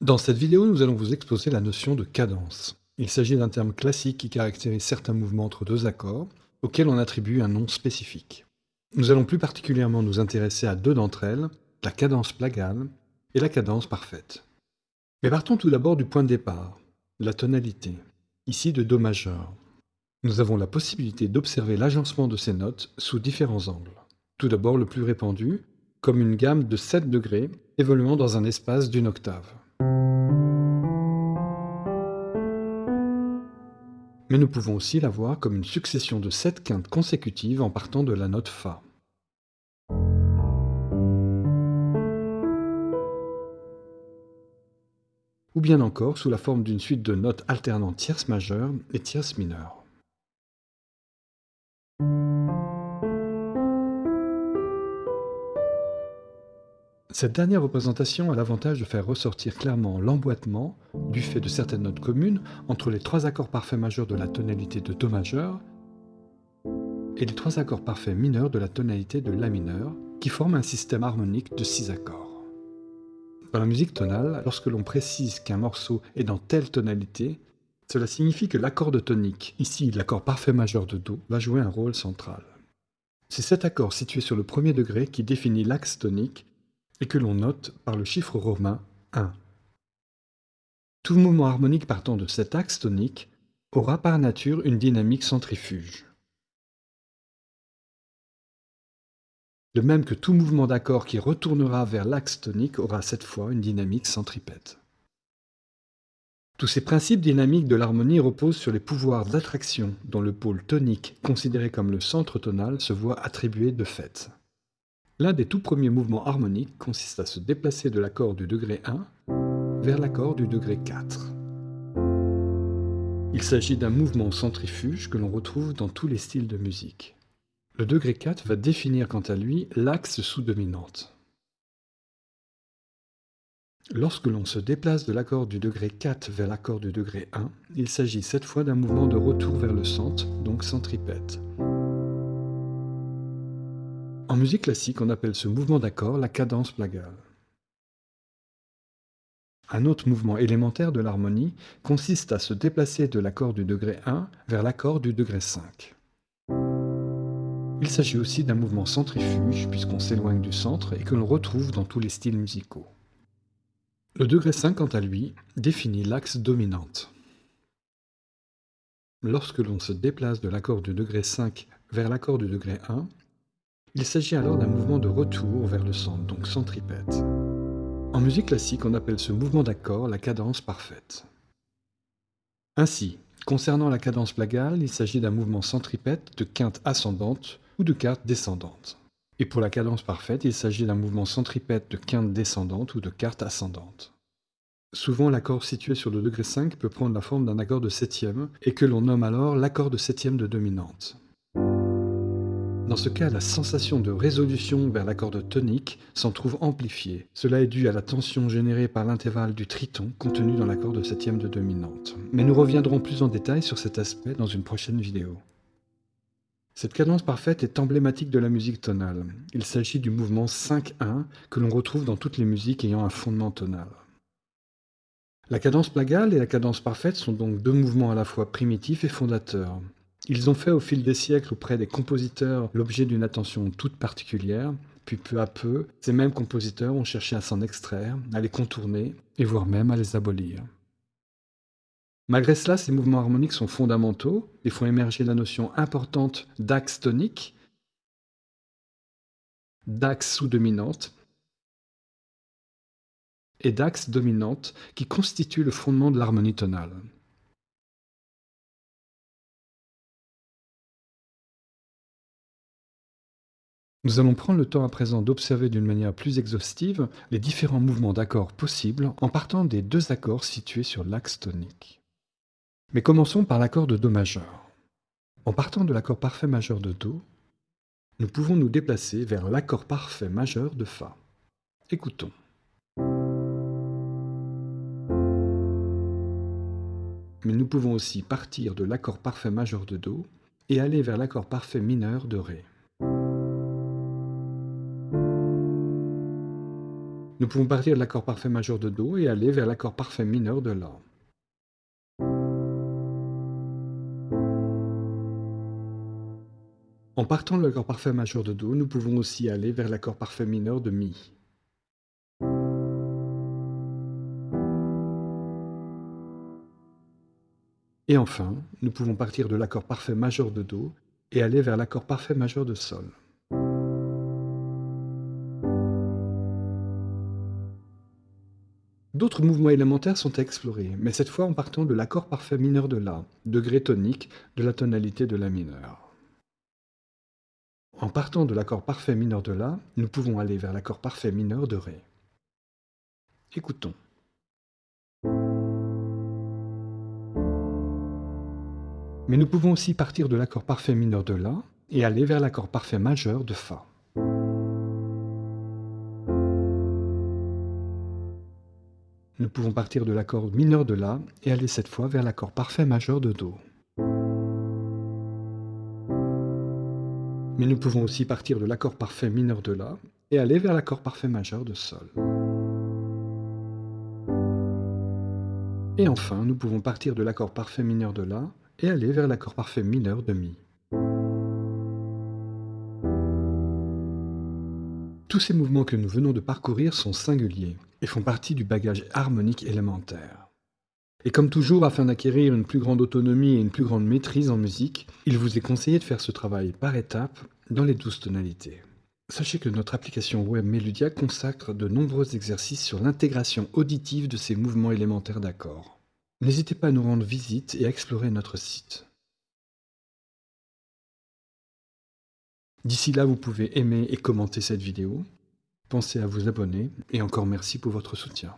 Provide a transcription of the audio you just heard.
Dans cette vidéo, nous allons vous exposer la notion de cadence. Il s'agit d'un terme classique qui caractérise certains mouvements entre deux accords, auxquels on attribue un nom spécifique. Nous allons plus particulièrement nous intéresser à deux d'entre elles, la cadence plagale et la cadence parfaite. Mais partons tout d'abord du point de départ, la tonalité, ici de Do majeur. Nous avons la possibilité d'observer l'agencement de ces notes sous différents angles. Tout d'abord le plus répandu, comme une gamme de 7 degrés évoluant dans un espace d'une octave. Mais nous pouvons aussi la voir comme une succession de 7 quintes consécutives en partant de la note Fa. Ou bien encore sous la forme d'une suite de notes alternant tierce majeure et tierce mineure. Cette dernière représentation a l'avantage de faire ressortir clairement l'emboîtement, du fait de certaines notes communes, entre les trois accords parfaits majeurs de la tonalité de Do majeur et les trois accords parfaits mineurs de la tonalité de La mineur, qui forment un système harmonique de six accords. Dans la musique tonale, lorsque l'on précise qu'un morceau est dans telle tonalité, cela signifie que l'accord de tonique, ici l'accord parfait majeur de Do, va jouer un rôle central. C'est cet accord situé sur le premier degré qui définit l'axe tonique et que l'on note par le chiffre romain 1. Tout mouvement harmonique partant de cet axe tonique aura par nature une dynamique centrifuge. De même que tout mouvement d'accord qui retournera vers l'axe tonique aura cette fois une dynamique centripète. Tous ces principes dynamiques de l'harmonie reposent sur les pouvoirs d'attraction dont le pôle tonique, considéré comme le centre tonal, se voit attribué de fait. L'un des tout premiers mouvements harmoniques consiste à se déplacer de l'accord du degré 1 vers l'accord du degré 4. Il s'agit d'un mouvement centrifuge que l'on retrouve dans tous les styles de musique. Le degré 4 va définir quant à lui l'axe sous-dominante. Lorsque l'on se déplace de l'accord du degré 4 vers l'accord du degré 1, il s'agit cette fois d'un mouvement de retour vers le centre, donc centripète. En musique classique, on appelle ce mouvement d'accord la cadence plagale. Un autre mouvement élémentaire de l'harmonie consiste à se déplacer de l'accord du degré 1 vers l'accord du degré 5. Il s'agit aussi d'un mouvement centrifuge puisqu'on s'éloigne du centre et que l'on retrouve dans tous les styles musicaux. Le degré 5, quant à lui, définit l'axe dominante. Lorsque l'on se déplace de l'accord du degré 5 vers l'accord du degré 1, il s'agit alors d'un mouvement de retour vers le centre, donc centripète. En musique classique, on appelle ce mouvement d'accord la cadence parfaite. Ainsi, concernant la cadence plagale, il s'agit d'un mouvement centripète de quinte ascendante ou de quinte descendante. Et pour la cadence parfaite, il s'agit d'un mouvement centripète de quinte descendante ou de quarte ascendante. Souvent, l'accord situé sur le degré 5 peut prendre la forme d'un accord de septième, et que l'on nomme alors l'accord de septième de dominante. Dans ce cas, la sensation de résolution vers l'accord de tonique s'en trouve amplifiée. Cela est dû à la tension générée par l'intervalle du triton contenu dans l'accord de septième de dominante. Mais nous reviendrons plus en détail sur cet aspect dans une prochaine vidéo. Cette cadence parfaite est emblématique de la musique tonale. Il s'agit du mouvement 5-1 que l'on retrouve dans toutes les musiques ayant un fondement tonal. La cadence plagale et la cadence parfaite sont donc deux mouvements à la fois primitifs et fondateurs. Ils ont fait au fil des siècles auprès des compositeurs l'objet d'une attention toute particulière, puis peu à peu, ces mêmes compositeurs ont cherché à s'en extraire, à les contourner, et voire même à les abolir. Malgré cela, ces mouvements harmoniques sont fondamentaux et font émerger la notion importante d'axe tonique, d'axe sous-dominante et d'axe dominante qui constituent le fondement de l'harmonie tonale. Nous allons prendre le temps à présent d'observer d'une manière plus exhaustive les différents mouvements d'accords possibles en partant des deux accords situés sur l'axe tonique. Mais commençons par l'accord de Do majeur. En partant de l'accord parfait majeur de Do, nous pouvons nous déplacer vers l'accord parfait majeur de Fa. Écoutons. Mais nous pouvons aussi partir de l'accord parfait majeur de Do et aller vers l'accord parfait mineur de Ré. Nous pouvons partir de l'accord parfait majeur de Do et aller vers l'accord parfait mineur de La. En partant de l'accord parfait majeur de Do, nous pouvons aussi aller vers l'accord parfait mineur de Mi. Et enfin, nous pouvons partir de l'accord parfait majeur de Do et aller vers l'accord parfait majeur de Sol. D'autres mouvements élémentaires sont à explorer, mais cette fois en partant de l'accord parfait mineur de La, degré tonique de la tonalité de La mineur. En partant de l'accord parfait mineur de La, nous pouvons aller vers l'accord parfait mineur de Ré. Écoutons. Mais nous pouvons aussi partir de l'accord parfait mineur de La et aller vers l'accord parfait majeur de Fa. Pouvons partir de l'accord mineur de La et aller cette fois vers l'accord parfait majeur de Do. Mais nous pouvons aussi partir de l'accord parfait mineur de La et aller vers l'accord parfait majeur de Sol. Et enfin, nous pouvons partir de l'accord parfait mineur de La et aller vers l'accord parfait mineur de Mi. Tous ces mouvements que nous venons de parcourir sont singuliers et font partie du bagage harmonique élémentaire. Et comme toujours, afin d'acquérir une plus grande autonomie et une plus grande maîtrise en musique, il vous est conseillé de faire ce travail par étapes dans les douze tonalités. Sachez que notre application web Meludia consacre de nombreux exercices sur l'intégration auditive de ces mouvements élémentaires d'accords. N'hésitez pas à nous rendre visite et à explorer notre site. D'ici là, vous pouvez aimer et commenter cette vidéo. Pensez à vous abonner et encore merci pour votre soutien.